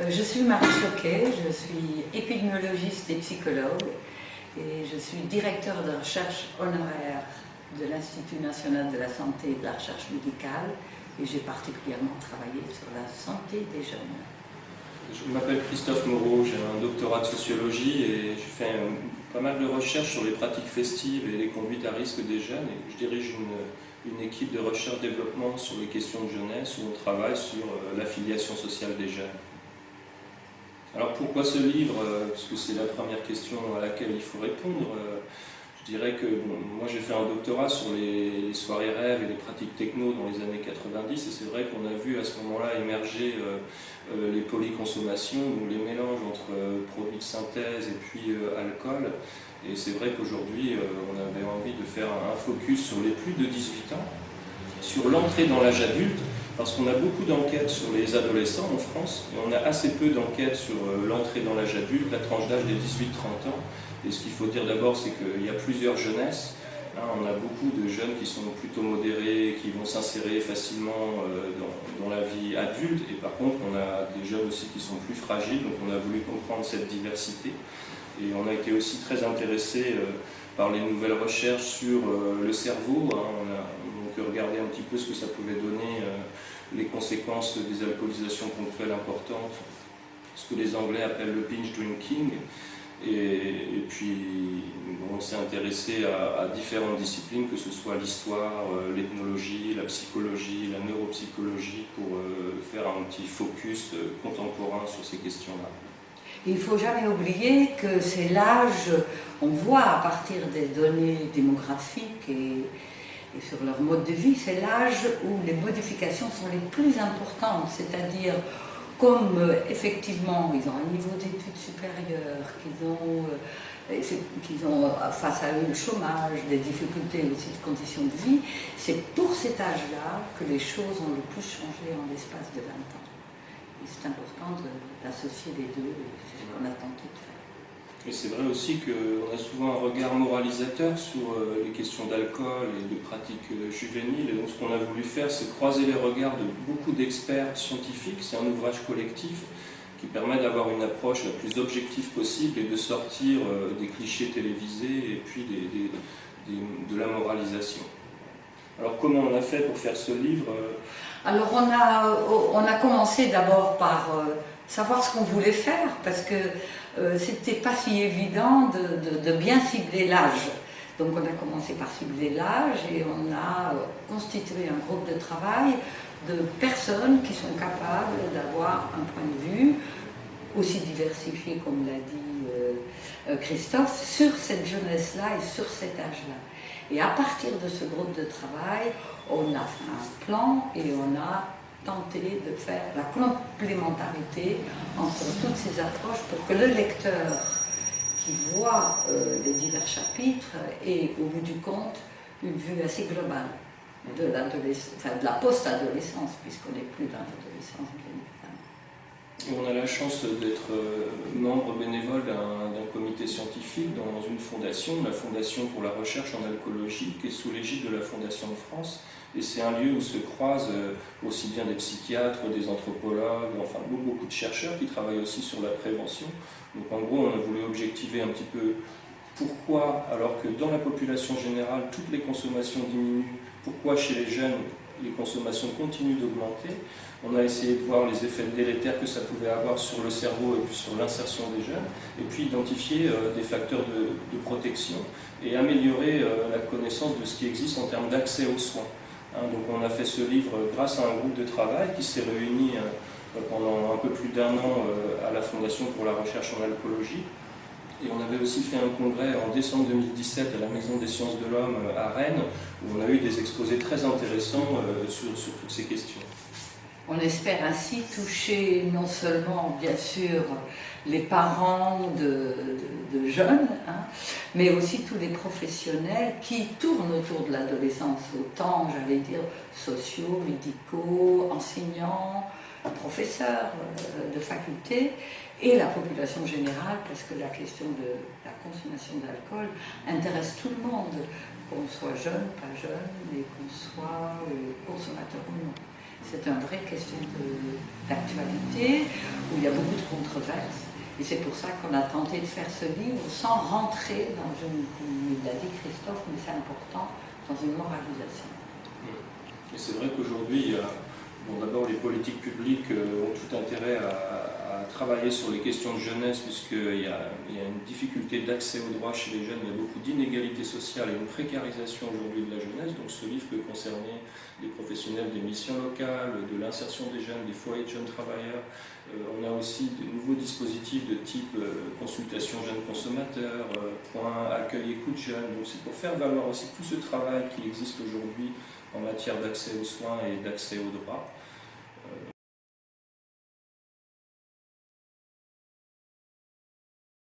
Euh, je suis Marie Choquet, je suis épidémiologiste et psychologue et je suis directeur de recherche honoraire de l'Institut national de la santé et de la recherche médicale et j'ai particulièrement travaillé sur la santé des jeunes. Je m'appelle Christophe Moreau, j'ai un doctorat de sociologie et je fais pas mal de recherches sur les pratiques festives et les conduites à risque des jeunes et je dirige une, une équipe de recherche-développement sur les questions de jeunesse où on travaille sur euh, l'affiliation sociale des jeunes. Alors pourquoi ce livre euh, Parce que c'est la première question à laquelle il faut répondre. Euh, je dirais que moi j'ai fait un doctorat sur les, soirées rêves et les pratiques techno dans les années 90 et c'est vrai qu'on a vu à ce moment-là émerger euh, les polyconsommations, donc les mélanges entre produits de synthèse et puis alcool. Et c'est vrai qu'aujourd'hui on avait envie de faire un focus sur les plus de 18 ans, sur l'entrée dans l'âge adulte, parce qu'on a beaucoup d'enquêtes sur les adolescents en France, et on a assez peu d'enquêtes sur euh, l'entrée dans l'âge adulte, la tranche d'âge des 18-30 ans. Et ce qu'il faut dire d'abord, c'est qu'il y a plusieurs jeunesses. Hein, on a beaucoup de jeunes qui sont plutôt modérés, qui vont s'insérer facilement euh, dans, la vie adulte, et par contre, on a des jeunes aussi qui sont plus fragiles, donc on a voulu comprendre cette diversité. Et on a été aussi très intéressé euh, par les nouvelles recherches sur le cerveau. Hein. Regardé un petit peu ce que ça pouvait donner les conséquences des alcoolisations ponctuelles importantes, ce que les Anglais appellent le binge drinking. Et, puis, on s'est intéressé à, différentes disciplines, que ce soit l'histoire, euh, l'ethnologie, la psychologie, la neuropsychologie, pour euh, faire un petit focus euh, contemporain sur ces questions-là. Il ne faut jamais oublier que c'est l'âge, on voit à partir des données démographiques et, et sur leur mode de vie, c'est l'âge où les modifications sont les plus importantes, c'est-à-dire comme euh, effectivement ils ont un niveau d'études supérieur, qu'ils ont, euh, ont euh, face à eux le chômage, des difficultés aussi de conditions de vie, c'est pour cet âge-là que les choses ont le plus changé en l'espace de 20 ans. Et c'est important d'associer les deux, c'est ce qu'on a tenté de. Et c'est vrai aussi qu'on a souvent un regard moralisateur sur euh, les questions d'alcool et de pratiques euh, juvéniles. Et donc ce qu'on a voulu faire, c'est croiser les regards de beaucoup d'experts scientifiques. C'est un ouvrage collectif qui permet d'avoir une approche la plus objective possible et de sortir euh, des clichés télévisés et puis de la moralisation. Alors comment on a fait pour faire ce livre? Alors on a, on a commencé d'abord par savoir ce qu'on voulait faire, parce que euh, c'était pas si évident de, bien cibler l'âge. Donc on a commencé par cibler l'âge et on a euh, constitué un groupe de travail de personnes qui sont capables d'avoir un point de vue aussi diversifié, comme l'a dit euh, Christophe, sur cette jeunesse-là et sur cet âge-là. Et à partir de ce groupe de travail, on a fait un plan et on a tenter de faire la complémentarité entre toutes ces approches pour que le lecteur qui voit euh, les divers chapitres ait au bout du compte une vue assez globale de, de la post-adolescence, puisqu'on n'est plus dans l'adolescence on a la chance d'être euh, membre bénévole d'un comité scientifique dans une fondation, la Fondation pour la recherche en alcoolologie, qui est sous l'égide de la Fondation de France. Et c'est un lieu où se croisent euh, aussi bien des psychiatres, des anthropologues, enfin beaucoup de chercheurs qui travaillent aussi sur la prévention. Donc en gros, on a voulu objectiver un petit peu pourquoi, alors que dans la population générale, toutes les consommations diminuent, pourquoi chez les jeunes, les consommations continuent d'augmenter. On a essayé de voir les effets délétères que ça pouvait avoir sur le cerveau et puis sur l'insertion des jeunes, et puis identifier euh, des facteurs de, protection et améliorer euh, la connaissance de ce qui existe en termes d'accès aux soins. Hein, donc on a fait ce livre grâce à un groupe de travail qui s'est réuni euh, pendant un peu plus d'un an à la Fondation pour la recherche en alcoolologie, et on avait aussi fait un congrès en décembre 2017 à la Maison des sciences de l'homme à Rennes, où on a eu des exposés très intéressants euh, sur, toutes ces questions. On espère ainsi toucher non seulement, bien sûr, les parents de, jeunes, hein, mais aussi tous les professionnels qui tournent autour de l'adolescence, autant, j'allais dire, sociaux, médicaux, enseignants, professeurs euh, de faculté, et la population générale, parce que la question de la consommation d'alcool intéresse tout le monde, qu'on soit jeune, pas jeune, et qu'on soit euh, consommateur ou non. C'est une vraie question d'actualité, où il y a beaucoup de controverses. Et c'est pour ça qu'on a tenté de faire ce livre sans rentrer dans une, comme l'a dit Christophe, mais c'est important, dans une moralisation. Et c'est vrai qu'aujourd'hui, bon, d'abord les politiques publiques euh, ont tout intérêt à, travailler sur les questions de jeunesse, puisqu'il y, a, une difficulté d'accès aux droits chez les jeunes, il y a beaucoup d'inégalités sociales et une précarisation aujourd'hui de la jeunesse. Donc ce livre peut concerner les professionnels des missions locales, de l'insertion des jeunes, des foyers de jeunes travailleurs. Euh, on a aussi de nouveaux dispositifs de type euh, consultation jeunes consommateurs, point accueil écoute jeunes. Donc c'est pour faire valoir aussi tout ce travail qui existe aujourd'hui en matière d'accès aux soins et d'accès aux droits.